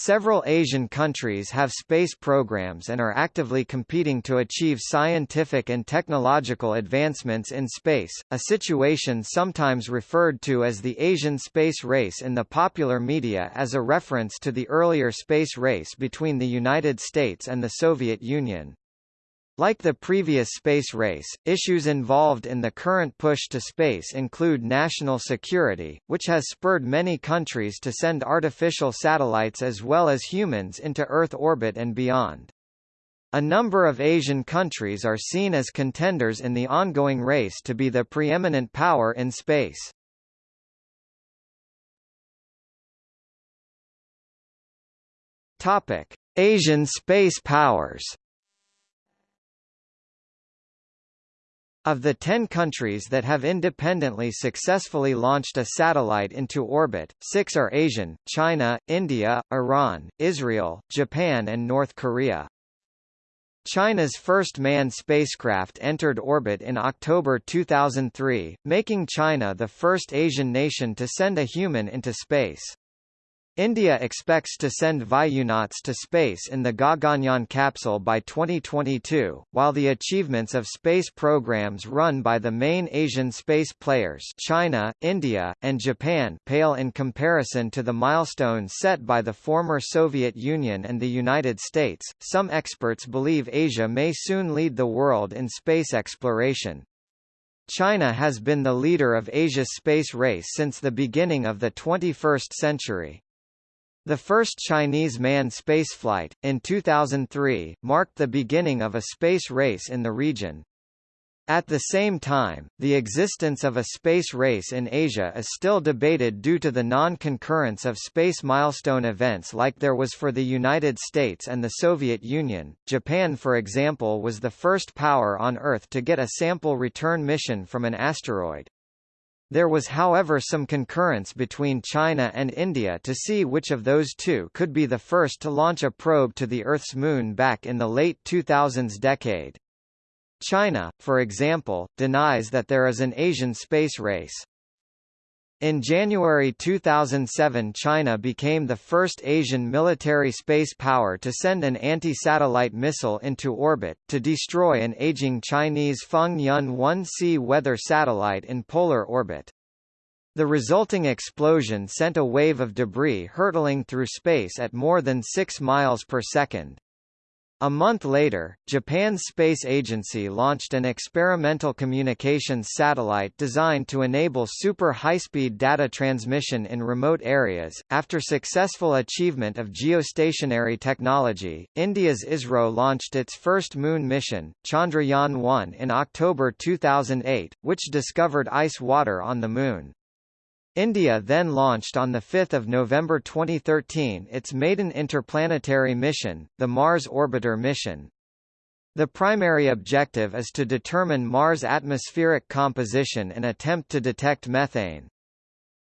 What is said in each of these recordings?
Several Asian countries have space programs and are actively competing to achieve scientific and technological advancements in space, a situation sometimes referred to as the Asian space race in the popular media as a reference to the earlier space race between the United States and the Soviet Union. Like the previous space race, issues involved in the current push to space include national security, which has spurred many countries to send artificial satellites as well as humans into Earth orbit and beyond. A number of Asian countries are seen as contenders in the ongoing race to be the preeminent power in space. Topic: Asian space powers. Of the 10 countries that have independently successfully launched a satellite into orbit, six are Asian, China, India, Iran, Israel, Japan and North Korea. China's first manned spacecraft entered orbit in October 2003, making China the first Asian nation to send a human into space. India expects to send Vayunauts to space in the Gaganyaan capsule by 2022, while the achievements of space programs run by the main Asian space players China, India, and Japan pale in comparison to the milestones set by the former Soviet Union and the United States. Some experts believe Asia may soon lead the world in space exploration. China has been the leader of Asia's space race since the beginning of the 21st century. The first Chinese manned spaceflight, in 2003, marked the beginning of a space race in the region. At the same time, the existence of a space race in Asia is still debated due to the non-concurrence of space milestone events like there was for the United States and the Soviet Union. Japan for example was the first power on Earth to get a sample return mission from an asteroid. There was however some concurrence between China and India to see which of those two could be the first to launch a probe to the Earth's moon back in the late 2000s decade. China, for example, denies that there is an Asian space race. In January 2007 China became the first Asian military space power to send an anti-satellite missile into orbit, to destroy an aging Chinese Feng-Yun 1C weather satellite in polar orbit. The resulting explosion sent a wave of debris hurtling through space at more than 6 miles per second. A month later, Japan's space agency launched an experimental communications satellite designed to enable super high-speed data transmission in remote areas. After successful achievement of geostationary technology, India's ISRO launched its first moon mission, Chandrayaan-1 in October 2008, which discovered ice water on the moon. India then launched on 5 November 2013 its maiden interplanetary mission, the Mars Orbiter mission. The primary objective is to determine Mars' atmospheric composition and attempt to detect methane.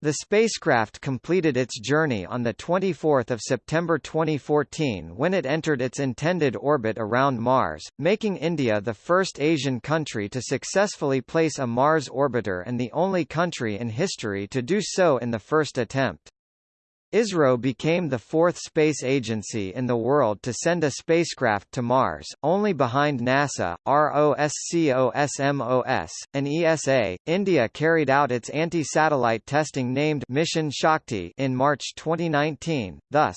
The spacecraft completed its journey on 24 September 2014 when it entered its intended orbit around Mars, making India the first Asian country to successfully place a Mars orbiter and the only country in history to do so in the first attempt. ISRO became the fourth space agency in the world to send a spacecraft to Mars, only behind NASA, ROSCOSMOS, and ESA. India carried out its anti-satellite testing named Mission Shakti in March 2019, thus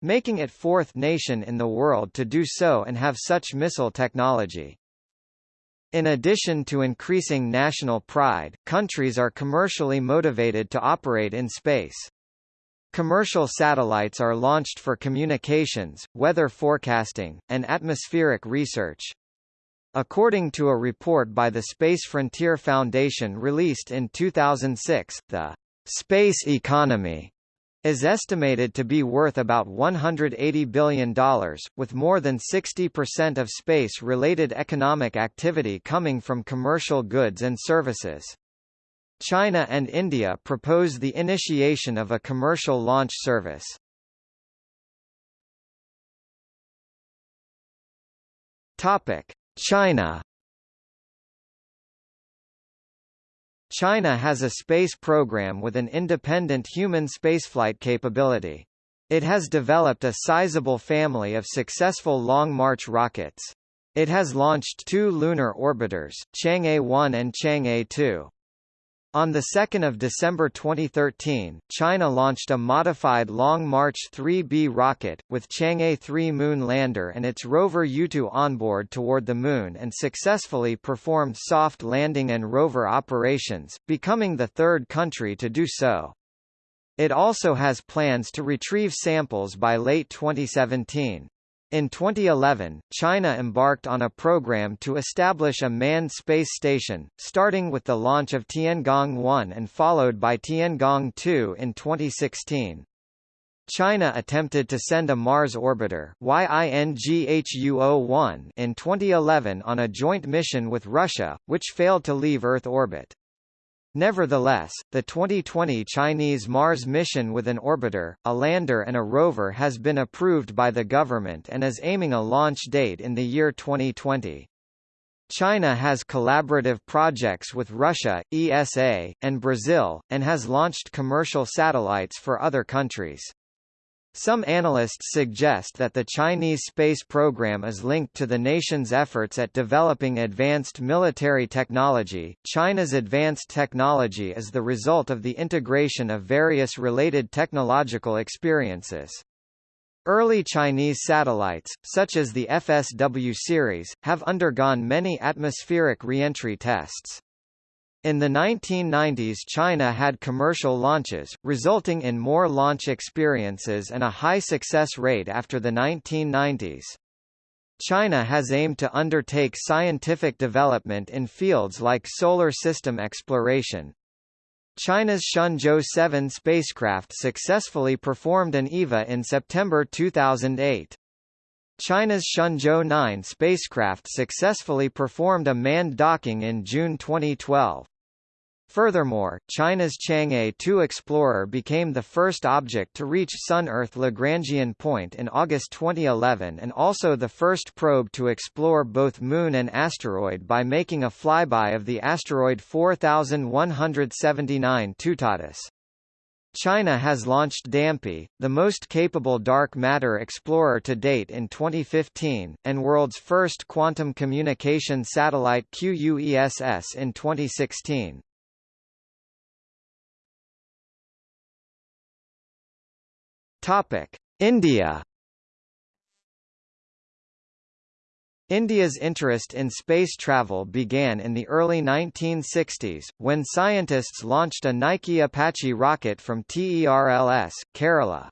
making it fourth nation in the world to do so and have such missile technology. In addition to increasing national pride, countries are commercially motivated to operate in space. Commercial satellites are launched for communications, weather forecasting, and atmospheric research. According to a report by the Space Frontier Foundation released in 2006, the space economy is estimated to be worth about $180 billion, with more than 60% of space-related economic activity coming from commercial goods and services. China and India propose the initiation of a commercial launch service. China China has a space program with an independent human spaceflight capability. It has developed a sizable family of successful Long March rockets. It has launched two lunar orbiters, Chang'e 1 and Chang'e 2. On 2 December 2013, China launched a modified Long March 3B rocket, with Chang'e 3 moon lander and its rover Yutu onboard toward the Moon and successfully performed soft landing and rover operations, becoming the third country to do so. It also has plans to retrieve samples by late 2017. In 2011, China embarked on a program to establish a manned space station, starting with the launch of Tiangong-1 and followed by Tiangong-2 in 2016. China attempted to send a Mars orbiter YINGHUO-1 in 2011 on a joint mission with Russia, which failed to leave Earth orbit. Nevertheless, the 2020 Chinese Mars mission with an orbiter, a lander and a rover has been approved by the government and is aiming a launch date in the year 2020. China has collaborative projects with Russia, ESA, and Brazil, and has launched commercial satellites for other countries. Some analysts suggest that the Chinese space program is linked to the nation's efforts at developing advanced military technology. China's advanced technology is the result of the integration of various related technological experiences. Early Chinese satellites, such as the FSW series, have undergone many atmospheric reentry tests. In the 1990s China had commercial launches, resulting in more launch experiences and a high success rate after the 1990s. China has aimed to undertake scientific development in fields like solar system exploration. China's Shenzhou 7 spacecraft successfully performed an EVA in September 2008. China's Shenzhou 9 spacecraft successfully performed a manned docking in June 2012. Furthermore, China's Chang'e 2 Explorer became the first object to reach Sun-Earth Lagrangian point in August 2011 and also the first probe to explore both Moon and asteroid by making a flyby of the asteroid 4179 Toutatis. China has launched DAMPE, the most capable dark matter explorer to date in 2015, and world's first quantum communication satellite QUESS in 2016. Topic: India India's interest in space travel began in the early 1960s, when scientists launched a Nike Apache rocket from TERLS, Kerala.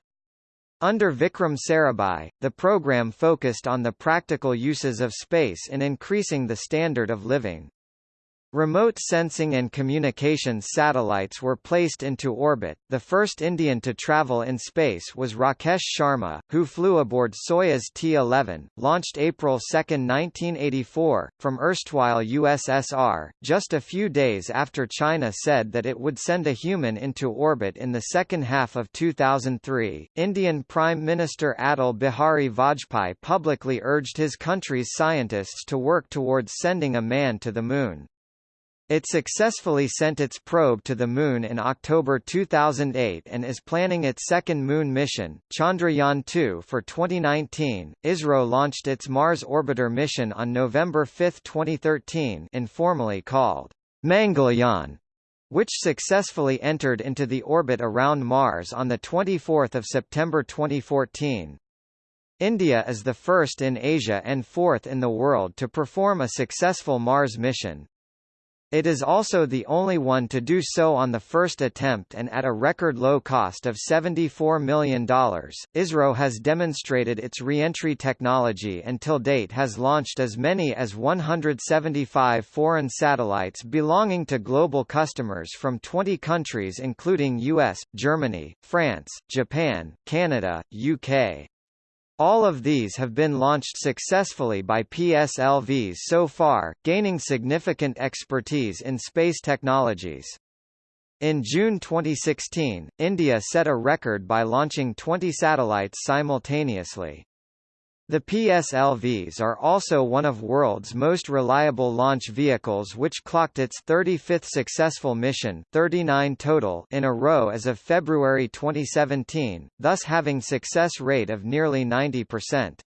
Under Vikram Sarabhai, the program focused on the practical uses of space in increasing the standard of living. Remote sensing and communications satellites were placed into orbit. The first Indian to travel in space was Rakesh Sharma, who flew aboard Soyuz T-11, launched April 2, 1984, from erstwhile USSR, just a few days after China said that it would send a human into orbit in the second half of 2003. Indian Prime Minister Atal Bihari Vajpayee publicly urged his country's scientists to work towards sending a man to the moon. It successfully sent its probe to the Moon in October 2008 and is planning its second Moon mission, Chandrayaan-2 for 2019. ISRO launched its Mars Orbiter mission on November 5, 2013 informally called Mangalyaan, which successfully entered into the orbit around Mars on 24 September 2014. India is the first in Asia and fourth in the world to perform a successful Mars mission. It is also the only one to do so on the first attempt and at a record low cost of $74 million. ISRO has demonstrated its reentry technology until date has launched as many as 175 foreign satellites belonging to global customers from 20 countries including US, Germany, France, Japan, Canada, UK, all of these have been launched successfully by PSLVs so far, gaining significant expertise in space technologies. In June 2016, India set a record by launching 20 satellites simultaneously. The PSLVs are also one of world's most reliable launch vehicles which clocked its 35th successful mission 39 total in a row as of February 2017, thus having success rate of nearly 90%.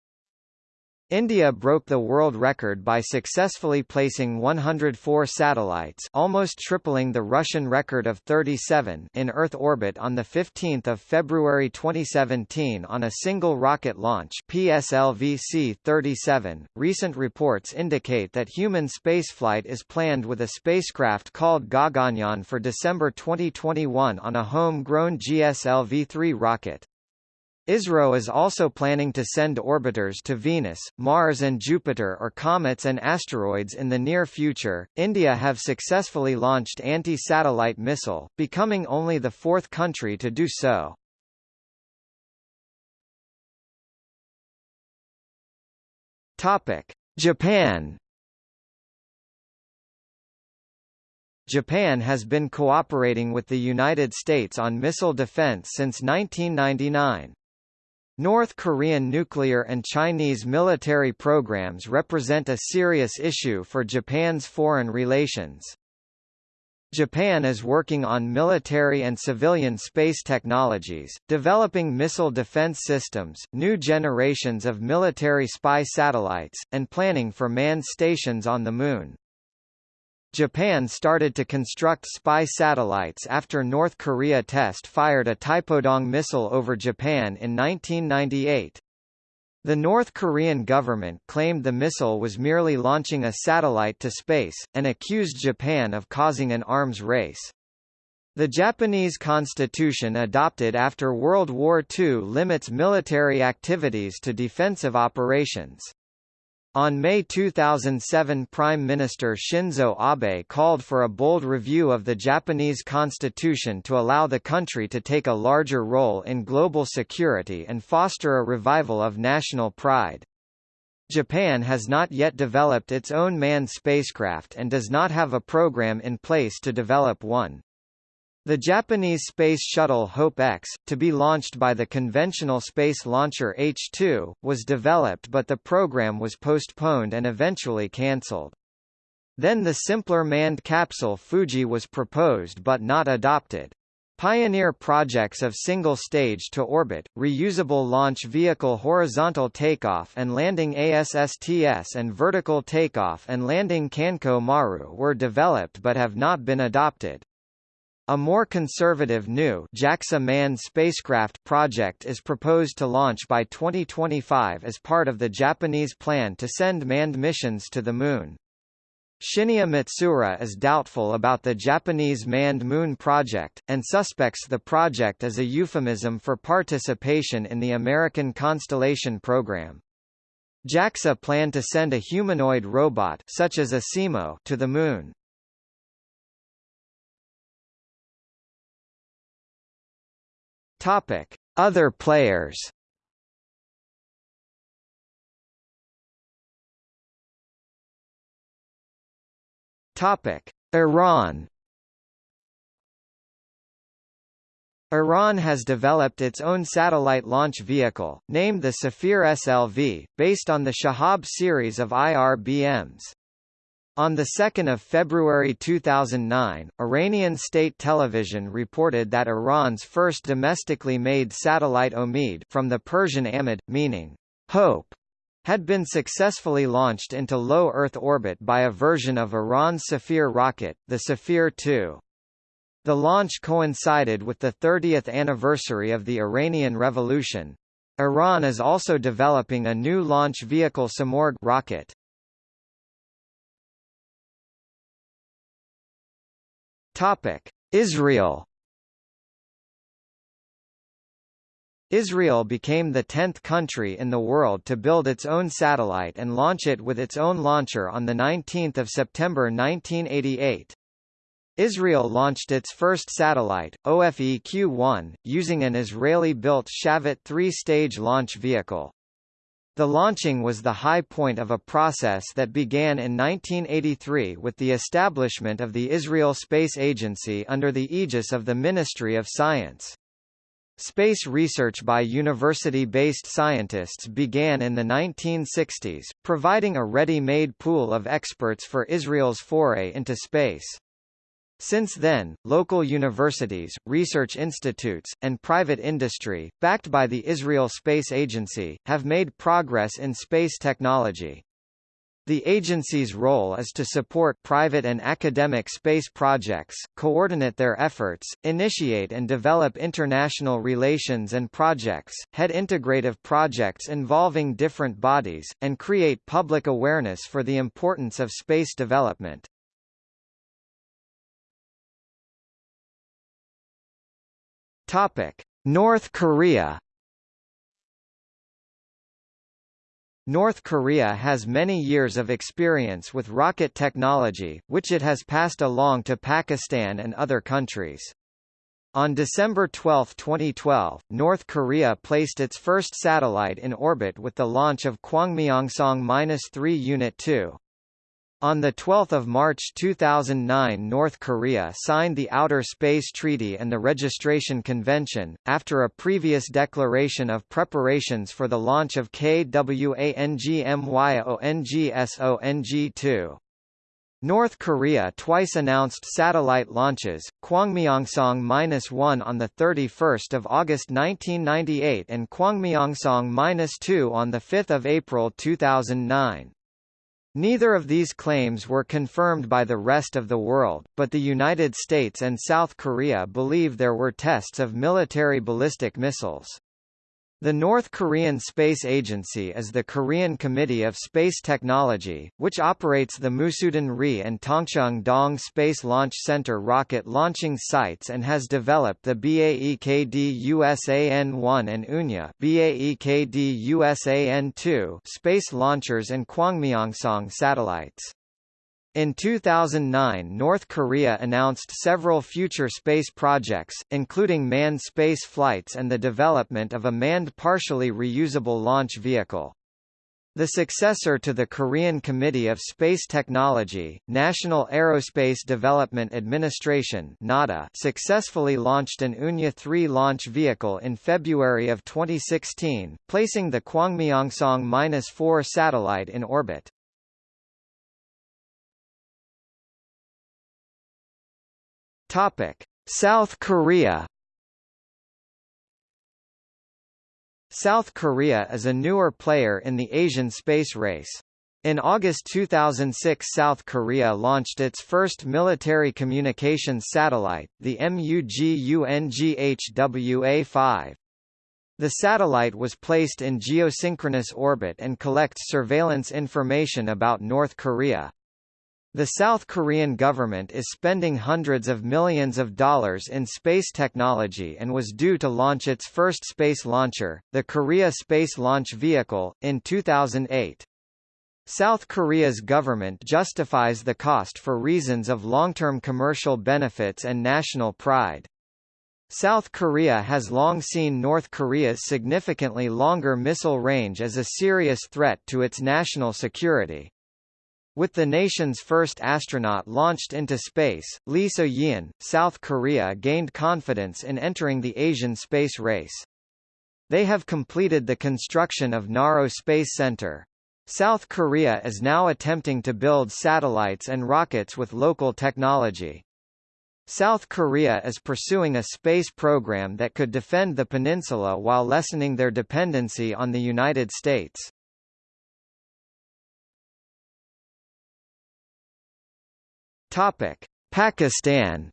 India broke the world record by successfully placing 104 satellites almost tripling the Russian record of 37 in Earth orbit on 15 February 2017 on a single rocket launch PSLV-C-37. Recent reports indicate that human spaceflight is planned with a spacecraft called Gaganyaan for December 2021 on a home-grown GSLV-3 rocket. ISRO is also planning to send orbiters to Venus, Mars and Jupiter or comets and asteroids in the near future. India have successfully launched anti-satellite missile, becoming only the fourth country to do so. Topic: Japan Japan has been cooperating with the United States on missile defense since 1999. North Korean nuclear and Chinese military programs represent a serious issue for Japan's foreign relations. Japan is working on military and civilian space technologies, developing missile defense systems, new generations of military spy satellites, and planning for manned stations on the Moon. Japan started to construct spy satellites after North Korea test-fired a Taepodong missile over Japan in 1998. The North Korean government claimed the missile was merely launching a satellite to space, and accused Japan of causing an arms race. The Japanese constitution adopted after World War II limits military activities to defensive operations. On May 2007 Prime Minister Shinzo Abe called for a bold review of the Japanese constitution to allow the country to take a larger role in global security and foster a revival of national pride. Japan has not yet developed its own manned spacecraft and does not have a program in place to develop one. The Japanese space shuttle Hope-X, to be launched by the conventional space launcher H-2, was developed but the program was postponed and eventually cancelled. Then the simpler manned capsule Fuji was proposed but not adopted. Pioneer projects of single-stage to orbit, reusable launch vehicle horizontal takeoff and landing ASSTS and vertical takeoff and landing Kanko Maru were developed but have not been adopted. A more conservative new JAXA manned spacecraft project is proposed to launch by 2025 as part of the Japanese plan to send manned missions to the Moon. Shinya Matsuura is doubtful about the Japanese manned moon project, and suspects the project as a euphemism for participation in the American Constellation program. JAXA plan to send a humanoid robot such as ASIMO to the Moon. Topic: Other players. Topic: Iran. Iran has developed its own satellite launch vehicle, named the Safir SLV, based on the Shahab series of IRBMs. On 2 February 2009, Iranian state television reported that Iran's first domestically made satellite Omid from the Persian Amid, meaning, hope, had been successfully launched into low Earth orbit by a version of Iran's Safir rocket, the Safir 2. The launch coincided with the 30th anniversary of the Iranian Revolution. Iran is also developing a new launch vehicle Simorgh rocket. Topic: Israel. Israel became the tenth country in the world to build its own satellite and launch it with its own launcher on 19 September 1988. Israel launched its first satellite, Ofeq-1, using an Israeli-built Shavit three-stage launch vehicle. The launching was the high point of a process that began in 1983 with the establishment of the Israel Space Agency under the aegis of the Ministry of Science. Space research by university-based scientists began in the 1960s, providing a ready-made pool of experts for Israel's foray into space. Since then, local universities, research institutes, and private industry, backed by the Israel Space Agency, have made progress in space technology. The agency's role is to support private and academic space projects, coordinate their efforts, initiate and develop international relations and projects, head integrative projects involving different bodies, and create public awareness for the importance of space development. North Korea North Korea has many years of experience with rocket technology, which it has passed along to Pakistan and other countries. On December 12, 2012, North Korea placed its first satellite in orbit with the launch of Kwangmyongsong-3 Unit 2. On 12 March 2009 North Korea signed the Outer Space Treaty and the Registration Convention, after a previous declaration of preparations for the launch of KWANGMYONGSONG-2. North Korea twice announced satellite launches, Kwangmyongsong-1 on 31 August 1998 and Kwangmyongsong-2 on 5 April 2009. Neither of these claims were confirmed by the rest of the world, but the United States and South Korea believe there were tests of military ballistic missiles. The North Korean Space Agency is the Korean Committee of Space Technology, which operates the Musudan Ri and Tongchung Dong Space Launch Center rocket launching sites and has developed the Baekdusan-1 and UNYA BAEKD USAN-2 space launchers and Kwangmyongsong satellites. In 2009 North Korea announced several future space projects, including manned space flights and the development of a manned partially reusable launch vehicle. The successor to the Korean Committee of Space Technology, National Aerospace Development Administration (NADA), successfully launched an Unha-3 launch vehicle in February of 2016, placing the Kwangmyongsong-4 satellite in orbit. Topic: South Korea. South Korea is a newer player in the Asian space race. In August 2006 South Korea launched its first military communications satellite, the MUGUNGHWA-5. The satellite was placed in geosynchronous orbit and collects surveillance information about North Korea. The South Korean government is spending hundreds of millions of dollars in space technology and was due to launch its first space launcher, the Korea Space Launch Vehicle, in 2008. South Korea's government justifies the cost for reasons of long-term commercial benefits and national pride. South Korea has long seen North Korea's significantly longer missile range as a serious threat to its national security. With the nation's first astronaut launched into space, Lee So-yeon, South Korea gained confidence in entering the Asian space race. They have completed the construction of Naro Space Center. South Korea is now attempting to build satellites and rockets with local technology. South Korea is pursuing a space program that could defend the peninsula while lessening their dependency on the United States. Topic: Pakistan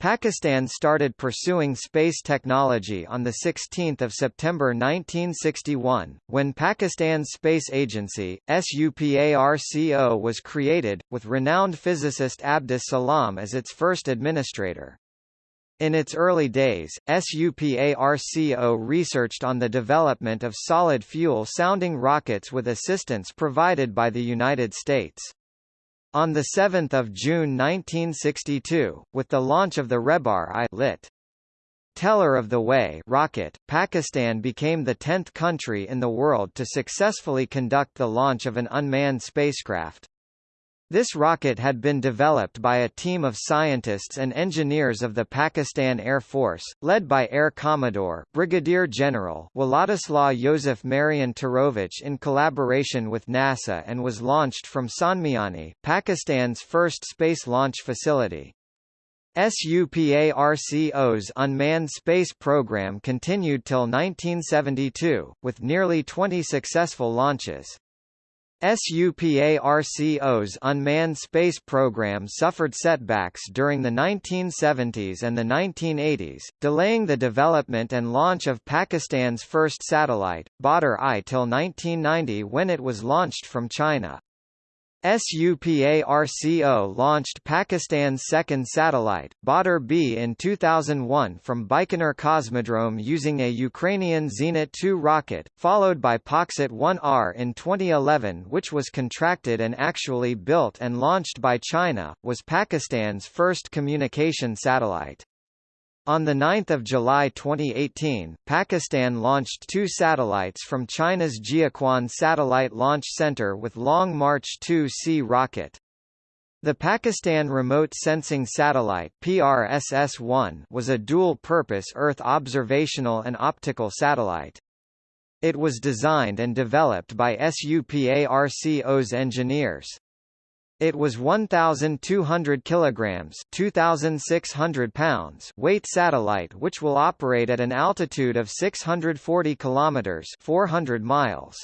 Pakistan started pursuing space technology on 16 September 1961, when Pakistan's space agency, SUPARCO was created, with renowned physicist Abdus Salam as its first administrator. In its early days, SUPARCO researched on the development of solid fuel-sounding rockets with assistance provided by the United States. On 7 June 1962, with the launch of the Rehbar I lit. Teller of the Way rocket, Pakistan became the tenth country in the world to successfully conduct the launch of an unmanned spacecraft. This rocket had been developed by a team of scientists and engineers of the Pakistan Air Force, led by Air Commodore Brigadier General Wladislaw Yosef Marian Turowicz in collaboration with NASA and was launched from Sonmiani, Pakistan's first space launch facility. SUPARCO's unmanned space program continued till 1972, with nearly 20 successful launches. SUPARCO's unmanned space program suffered setbacks during the 1970s and the 1980s, delaying the development and launch of Pakistan's first satellite, Badr-I till 1990 when it was launched from China. SUPARCO launched Pakistan's second satellite, Badr-B in 2001 from Baikonur Cosmodrome using a Ukrainian Zenit 2 rocket, followed by Paksat 1R in 2011 which was contracted and actually built and launched by China, was Pakistan's first communication satellite. On 9 July 2018, Pakistan launched two satellites from China's Jiuquan Satellite Launch Center with Long March 2C rocket. The Pakistan Remote Sensing Satellite PRSS-1 was a dual-purpose Earth observational and optical satellite. It was designed and developed by SUPARCO's engineers. It was 1,200 kilograms (2,600 pounds) weight satellite which will operate at an altitude of 640 kilometers (400 miles).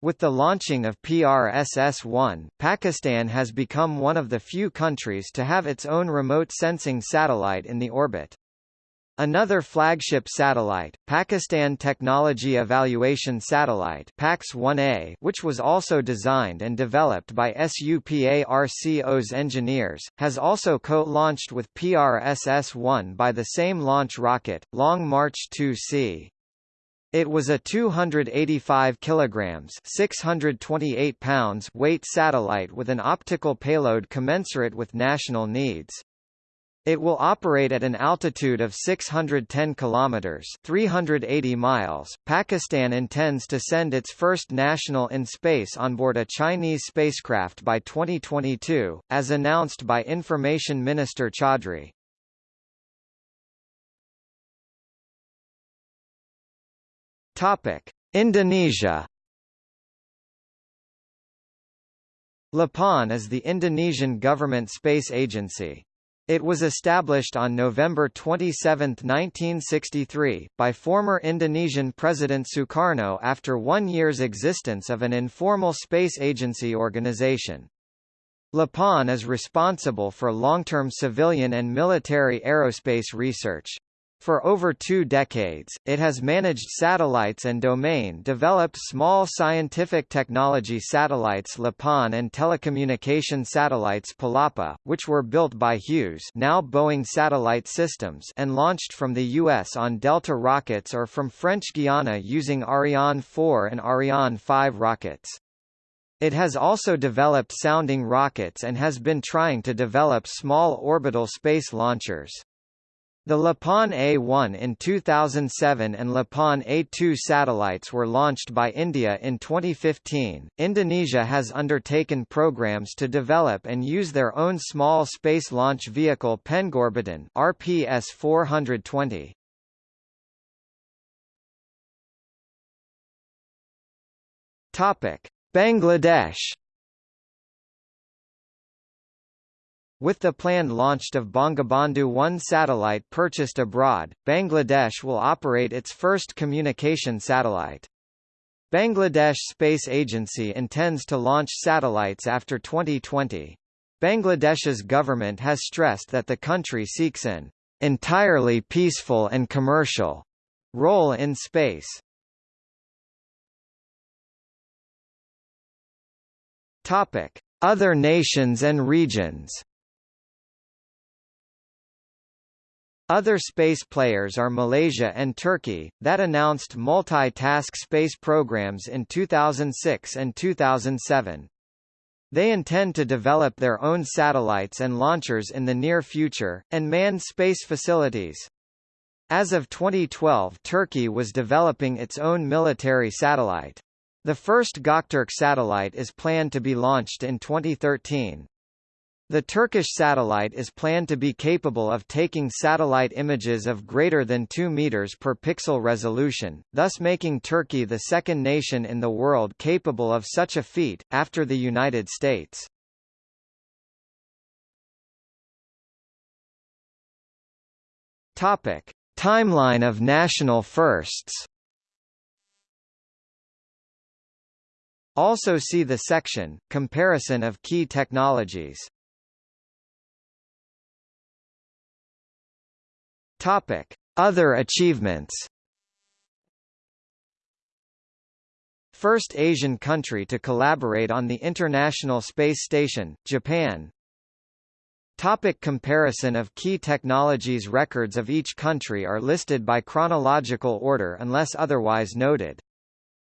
With the launching of PRSS-1, Pakistan has become one of the few countries to have its own remote sensing satellite in the orbit. Another flagship satellite, Pakistan Technology Evaluation Satellite PAX-1A, which was also designed and developed by SUPARCO's engineers, has also co-launched with PRSS-1 by the same launch rocket, Long March 2C. It was a 285 kilograms (628 pounds) weight satellite with an optical payload commensurate with national needs. It will operate at an altitude of 610 kilometers (380 miles). Pakistan intends to send its first national in space on board a Chinese spacecraft by 2022, as announced by Information Minister Chaudhry. Topic: Indonesia. LAPAN is the Indonesian government space agency. It was established on November 27, 1963, by former Indonesian President Sukarno after one year's existence of an informal space agency organization. LAPAN is responsible for long-term civilian and military aerospace research. For over two decades, it has managed satellites and domain-developed small scientific technology satellites LAPAN and telecommunication satellites Palapa, which were built by Hughes now Boeing Satellite Systems and launched from the U.S. on Delta rockets or from French Guiana using Ariane 4 and Ariane 5 rockets. It has also developed sounding rockets and has been trying to develop small orbital space launchers. The LAPAN A1 in 2007 and LAPAN A2 satellites were launched by India in 2015. Indonesia has undertaken programs to develop and use their own small space launch vehicle Pengorbitan RPS 420. Topic: Bangladesh With the planned launch of Bangabandhu 1 satellite purchased abroad, Bangladesh will operate its first communication satellite. Bangladesh Space Agency intends to launch satellites after 2020. Bangladesh's government has stressed that the country seeks an entirely peaceful and commercial role in space. Topic: Other nations and regions. Other space players are Malaysia and Turkey, that announced multi-task space programs in 2006 and 2007. They intend to develop their own satellites and launchers in the near future, and manned space facilities. As of 2012 Turkey was developing its own military satellite. The first Göktürk satellite is planned to be launched in 2013. The Turkish satellite is planned to be capable of taking satellite images of greater than 2 meters per pixel resolution, thus making Turkey the second nation in the world capable of such a feat, after the United States. Topic: Timeline of national firsts. Also see the section, Comparison of key technologies. Topic. Other achievements First Asian country to collaborate on the International Space Station, Japan Topic comparison of key technologies Records of each country are listed by chronological order unless otherwise noted.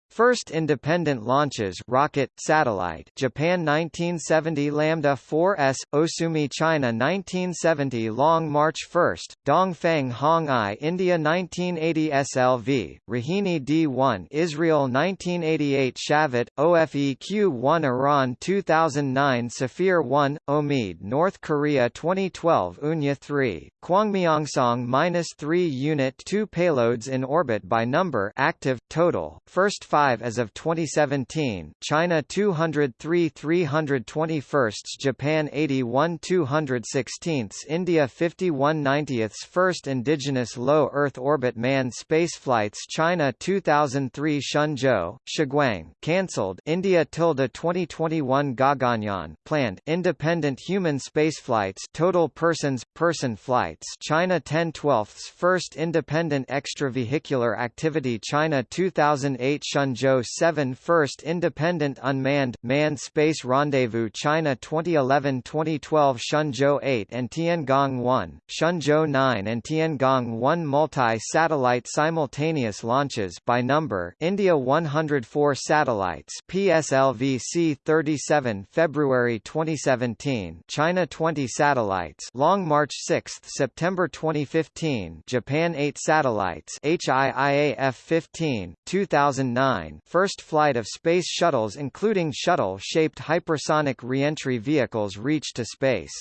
First independent launches rocket, satellite Japan 1970 Lambda 4S, Osumi China 1970 Long March 1, Dongfang Hong I India 1980 SLV, Rohini D1 Israel 1988 Shavit, OFEQ-1 Iran 2009 Safir 1, Omid North Korea 2012 Unha 3, Kwangmyongsong-3 Unit 2 payloads in orbit by number active, total, first 5 as of 2017, China 203 321 Japan 81 216 India 51 90 First indigenous low Earth orbit manned spaceflights China 2003 Shenzhou, Shuguang cancelled India tilde 2021 Gaganyaan planned independent human spaceflights total persons person flights China 10 12 First Independent Extravehicular Activity China 2008 Shenzhou 7 First Independent Unmanned, Manned Space Rendezvous China 2011-2012 Shenzhou 8 and Tiangong 1, Shenzhou 9 and Tiangong 1 Multi-satellite simultaneous launches by number India 104 satellites PSLV C-37 February 2017 China 20 satellites Long March 6 September 2015 Japan 8 satellites HIIAF-15, 2009 first flight of space shuttles including shuttle-shaped hypersonic reentry vehicles reached to space.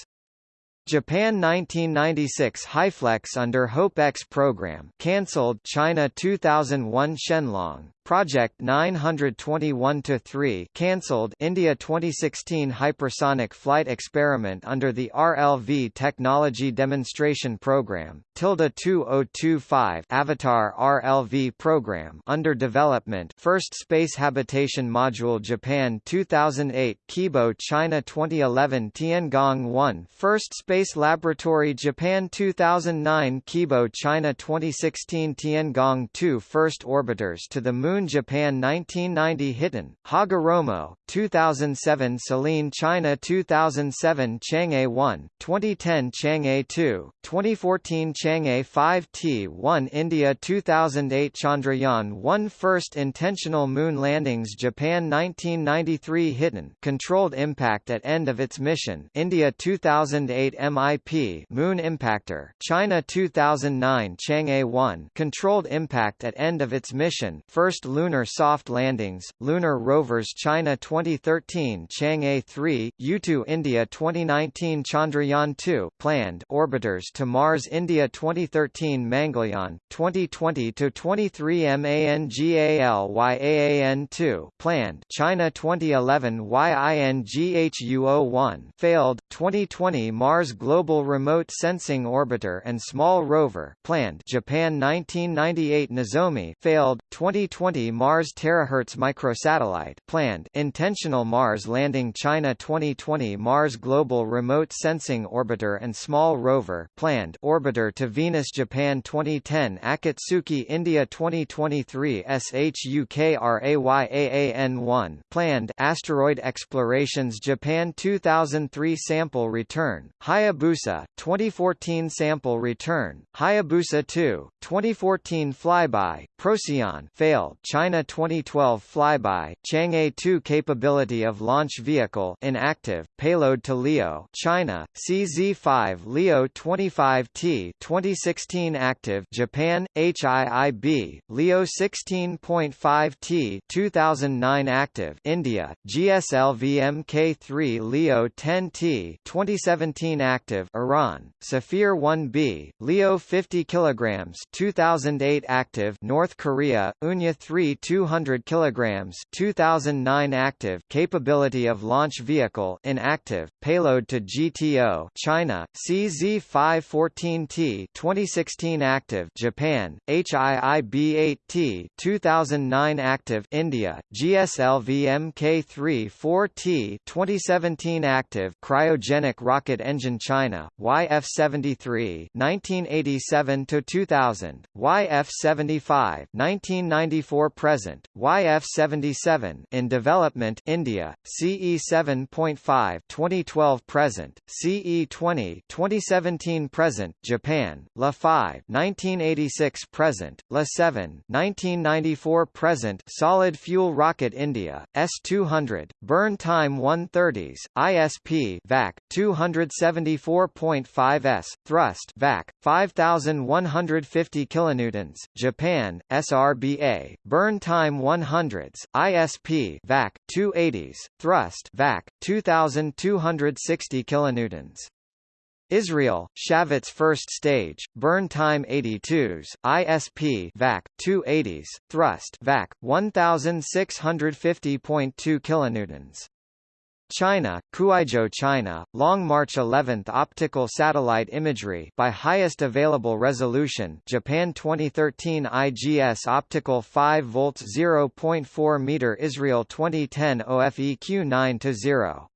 Japan 1996 HyFlex under Hope X program cancelled China 2001 Shenlong Project 921-3 cancelled India 2016 hypersonic flight experiment under the RLV Technology Demonstration Program Tilda 2025 Avatar RLV program under development First Space Habitation Module Japan 2008 Kibo China 2011 Tiangong 1 First Space Laboratory Japan 2009 Kibo China 2016 Tiangong 2 First Orbiters to the Moon Moon Japan 1990 Hiten, Hagoromo, 2007 Selene China 2007 Chang'e 1, 2010 Chang'e 2, 2014 Chang'e 5T1 India 2008 Chandrayaan 1 First intentional moon landings Japan 1993 Hiten controlled impact at end of its mission India 2008 MIP Moon Impactor China 2009 Chang'e 1 controlled impact at end of its mission First lunar soft landings, lunar rovers China 2013 Chang'e 3, Yutu India 2019 Chandrayaan-2 planned orbiters to Mars India 2013 Mangalyaan, 2020-23 MANGALYAAN-2 planned China 2011 YINGHUO-1 failed, 2020 Mars Global Remote Sensing Orbiter and Small Rover planned Japan 1998 Nozomi failed, 2020 Mars terahertz microsatellite planned intentional Mars landing China 2020 Mars Global Remote Sensing Orbiter and Small Rover planned orbiter to Venus Japan 2010 Akatsuki India 2023 SHUKRAYAAN1 planned asteroid explorations Japan 2003 sample return Hayabusa 2014 sample return Hayabusa 2 2014 flyby Procyon failed China 2012 flyby, Chang'e 2 capability of launch vehicle inactive, payload to LEO China, CZ5 LEO 25T 2016 active Japan, HIIB, LEO 16.5T 2009 active India, GSLV Mk3 LEO 10T 2017 active Iran, Safir 1B, LEO 50 kg 2008 active North Korea, Unha 3 200 kg 2009 active capability of launch vehicle inactive, payload to GTO China, CZ514T 2016 active Japan, HIIB-8T 2009 active India, GSLV Mk3 4T 2017 active cryogenic rocket engine China, YF-73 1987 to 2000, YF-75 1994 present, YF-77 in development India, CE7.5 2012 present, CE20 2017 present, Japan, LE-5 1986 present, LE-7 1994 present, solid fuel rocket India, S200, burn time 130s, ISP VAC 274.5 s, thrust VAC 5150 kilonewtons, Japan, SRBA, burn time 100s, ISP VAC 280s, thrust VAC 2260 kilonewtons. Israel, Shavit's first stage, burn time 82s, ISP VAC 280s, thrust VAC 1650.2 kilonewtons. China, Kuaizhou China, Long March 11 optical satellite imagery by highest available resolution Japan 2013 IGS optical 5 volts 0.4 meter Israel 2010 Ofeq 9 to 0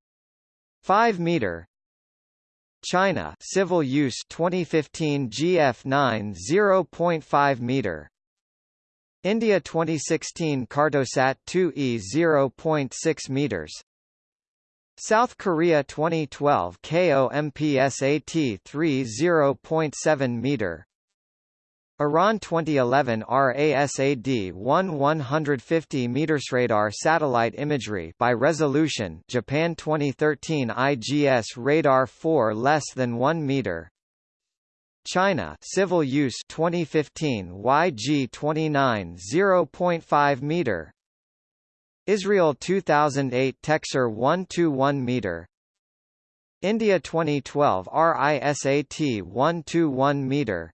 5 meter. China civil use 2015 GF9 0.5 meter. India 2016 Cartosat 2E 0.6 meters South Korea 2012 KOMPSAT 3 0.7 meter. Iran 2011 RASAD 1 150 meters radar satellite imagery by resolution Japan 2013 IGS radar 4 less than 1 meter. China civil use 2015 YG 29 0.5 meter Israel 2008 TecSAR 121 meter. India 2012 RISAT 121 meter.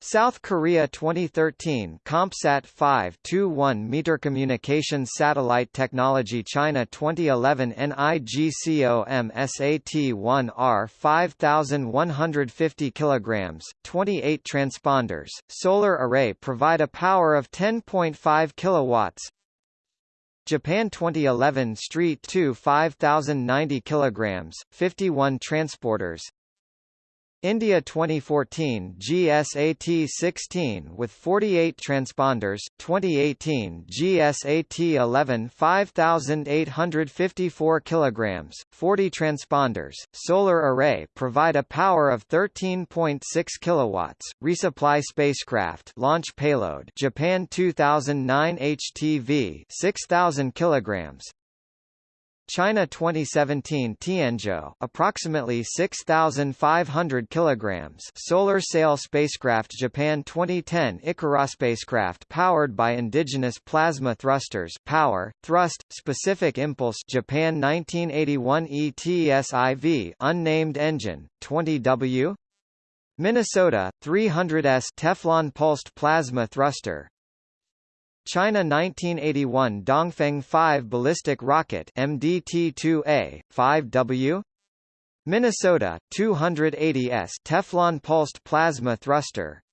South Korea 2013 KOMPSAT 5 21 meter. Communications satellite technology China 2011 NigComSat-1R 5150 kilograms 28 transponders solar array provide a power of 10.5 kilowatts Japan 2011 Street 2 5090 kilograms 51 transponders India 2014 GSAT-16 with 48 transponders, 2018 GSAT-11 5854 kilograms, 40 transponders, solar array provide a power of 13.6 kilowatts, resupply spacecraft launch payload Japan 2009 HTV 6000 kilograms, China 2017 Tianzhou approximately 6500 kilograms. Solar sail spacecraft Japan 2010 Ikaros spacecraft powered by indigenous plasma thrusters power thrust specific impulse Japan 1981 ETSIV unnamed engine 20W Minnesota 300S Teflon pulsed plasma thruster China 1981 Dongfeng 5 ballistic rocket MDT-2A 5W Minnesota 280S Teflon pulsed plasma thruster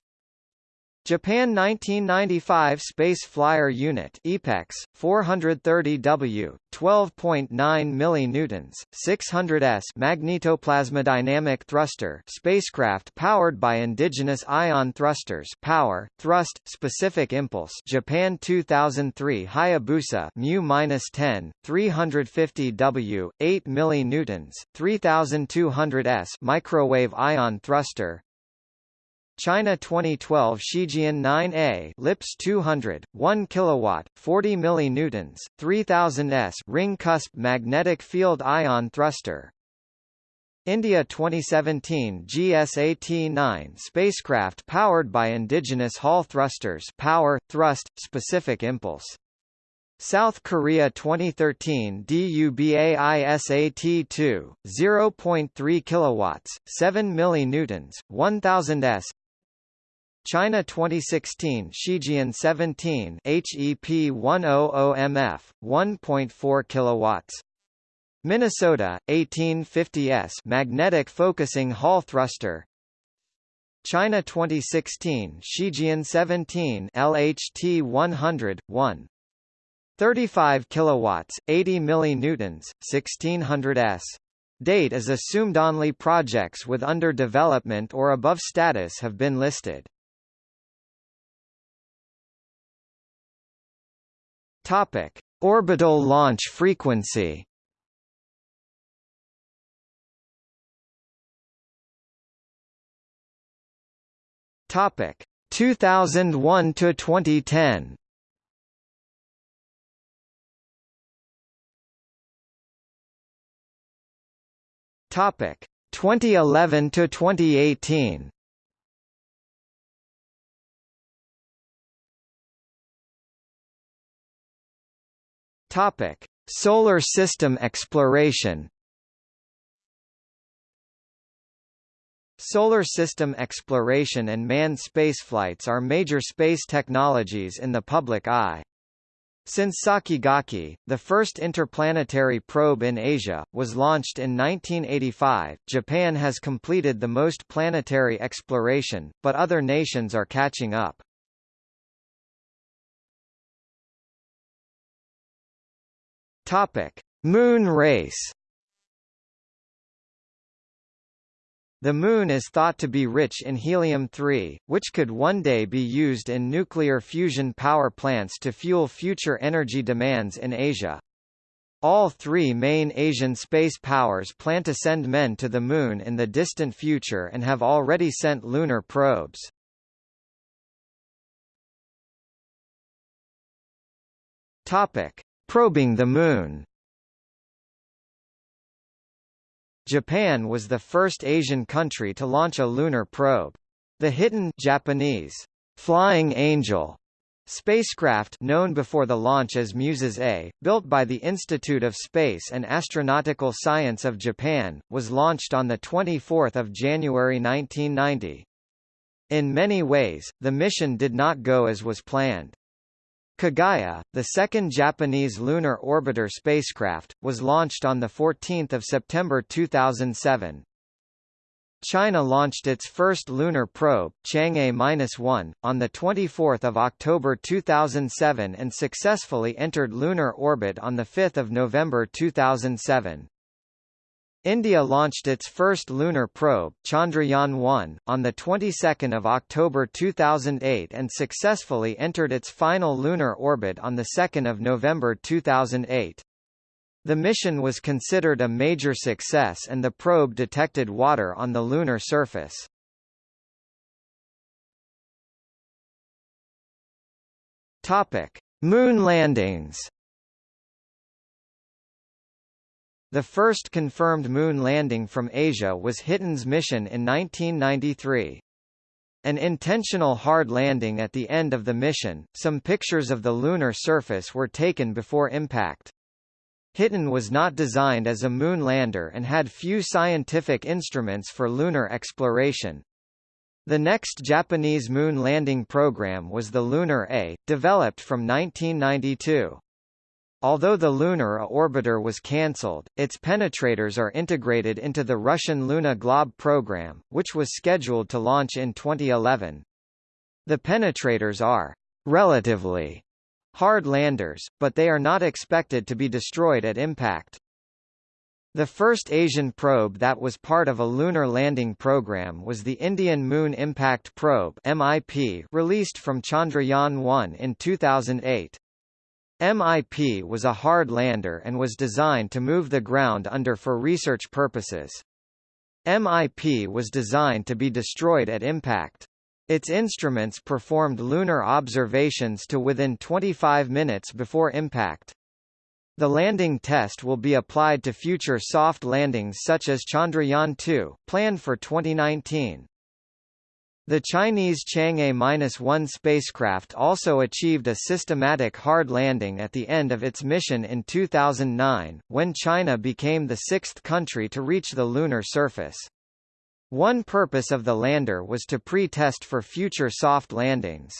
Japan 1995 Space Flyer Unit EPEX 430W 12.9 millinewtons 600s magnetoplasmodynamic thruster spacecraft powered by indigenous ion thrusters power thrust specific impulse Japan 2003 Hayabusa mu-10 350W 8 millinewtons 3200s microwave ion thruster China 2012 Shijian 9A LIPS 200 1 kilowatt 40 millinewtons 3000 s ring cusp magnetic field ion thruster India 2017 GSAT-9 spacecraft powered by indigenous Hall thrusters power, thrust, specific impulse. South Korea 2013 DUBAISAT-2, 0.3 kilowatts, 7 millinewtons, 1000 s. China 2016 Shijian 17 HEP100MF, 1.4 kilowatts. Minnesota 1850s magnetic focusing Hall thruster. China 2016 Shijian 17 LHT 100 1 35 kilowatts 80 millinewtons 1600 s. Date is assumed only projects with under development or above status have been listed Topic Orbital launch frequency Topic 2001 to 2010. Topic 2011 to 2018. Topic: Solar system exploration. Solar system exploration and manned spaceflights are major space technologies in the public eye. Since Sakigake, the first interplanetary probe in Asia, was launched in 1985, Japan has completed the most planetary exploration, but other nations are catching up. Topic: Moon race. The Moon is thought to be rich in helium-3, which could one day be used in nuclear fusion power plants to fuel future energy demands in Asia. All three main Asian space powers plan to send men to the Moon in the distant future and have already sent lunar probes. Topic. Probing the Moon Japan was the first Asian country to launch a lunar probe. The Hiten Japanese Flying Angel spacecraft known before the launch as Muses A, built by the Institute of Space and Astronautical Science of Japan, was launched on 24 January 1990. In many ways, the mission did not go as was planned. Kaguya, the second Japanese lunar orbiter spacecraft, was launched on 14 September 2007. China launched its first lunar probe, Chang'e-1, on 24 October 2007 and successfully entered lunar orbit on 5 November 2007. India launched its first lunar probe, Chandrayaan-1, on the 22nd of October 2008 and successfully entered its final lunar orbit on the 2nd of November 2008. The mission was considered a major success and the probe detected water on the lunar surface. Topic: Moon landings. The first confirmed moon landing from Asia was Hiten's mission in 1993. An intentional hard landing at the end of the mission, some pictures of the lunar surface were taken before impact. Hiten was not designed as a moon lander and had few scientific instruments for lunar exploration. The next Japanese moon landing program was the Lunar A, developed from 1992. Although the lunar orbiter was cancelled, its penetrators are integrated into the Russian Luna Glob program, which was scheduled to launch in 2011. The penetrators are relatively hard landers, but they are not expected to be destroyed at impact. The first Asian probe that was part of a lunar landing program was the Indian Moon Impact Probe MIP released from Chandrayaan-1 in 2008. MIP was a hard lander and was designed to move the ground under for research purposes. MIP was designed to be destroyed at impact. Its instruments performed lunar observations to within 25 minutes before impact. The landing test will be applied to future soft landings such as Chandrayaan-2, planned for 2019. The Chinese Chang'e-1 spacecraft also achieved a systematic hard landing at the end of its mission in 2009, when China became the sixth country to reach the lunar surface. One purpose of the lander was to pre-test for future soft landings.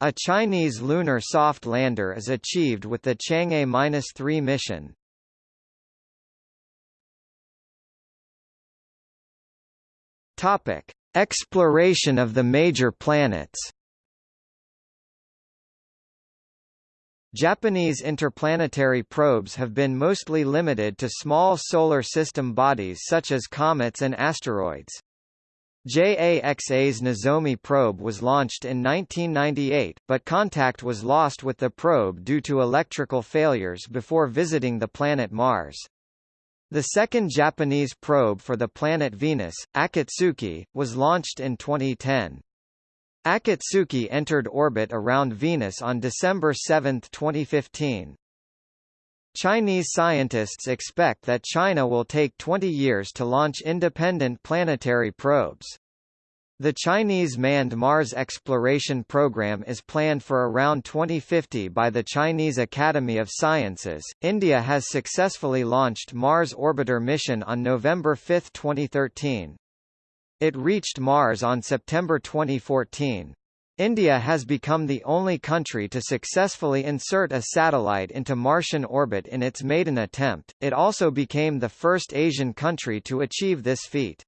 A Chinese lunar soft lander is achieved with the Chang'e-3 mission. Topic: Exploration of the major planets. Japanese interplanetary probes have been mostly limited to small solar system bodies such as comets and asteroids. JAXA's Nozomi probe was launched in 1998, but contact was lost with the probe due to electrical failures before visiting the planet Mars. The second Japanese probe for the planet Venus, Akatsuki, was launched in 2010. Akatsuki entered orbit around Venus on December 7, 2015. Chinese scientists expect that China will take 20 years to launch independent planetary probes. The Chinese manned Mars exploration program is planned for around 2050 by the Chinese Academy of Sciences. India has successfully launched Mars Orbiter mission on November 5, 2013. It reached Mars on September 2014. India has become the only country to successfully insert a satellite into Martian orbit in its maiden attempt. It also became the first Asian country to achieve this feat.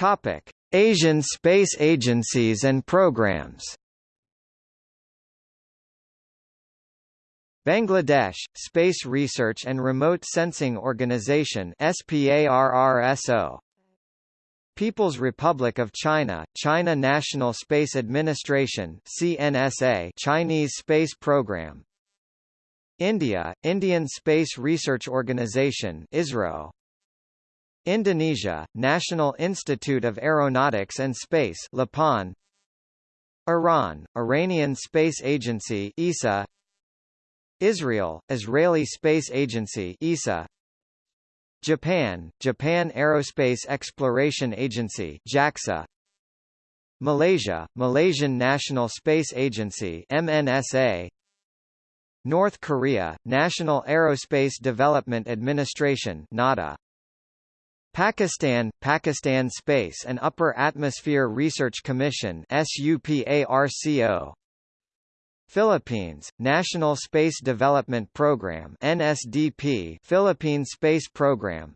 Topic: Asian space agencies and programs. Bangladesh, Space Research and Remote Sensing Organization SPARRSO People's Republic of China, China National Space Administration CNSA Chinese Space Program. India, Indian Space Research Organization ISRO Indonesia, National Institute of Aeronautics and Space LAPAN. Iran, Iranian Space Agency ESA Israel, Israeli Space Agency ESA Japan, Japan Aerospace Exploration Agency JAXA Malaysia, Malaysian National Space Agency MNSA North Korea, National Aerospace Development Administration NADA Pakistan, Pakistan Space and Upper Atmosphere Research Commission SUPARCO Philippines, National Space Development Program NSDP Philippine Space Program.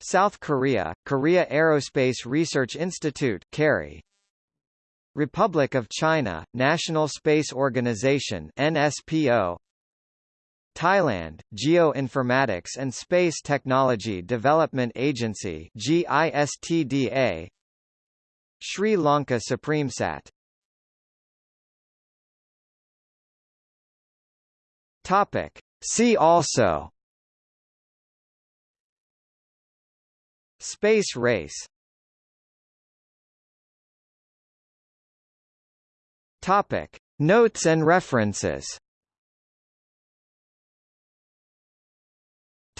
South Korea, Korea Aerospace Research Institute KARI Republic of China, National Space Organization NSPO Thailand, Geoinformatics and Space Technology Development Agency GISTDA Sri Lanka SupremeSat Topic. See also Space race Topic. Notes and references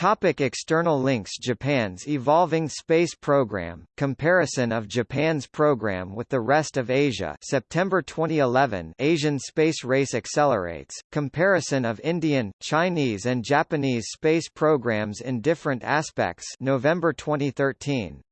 Topic external links Japan's evolving space program, comparison of Japan's program with the rest of Asia September 2011 Asian space race accelerates, comparison of Indian, Chinese and Japanese space programs in different aspects November 2013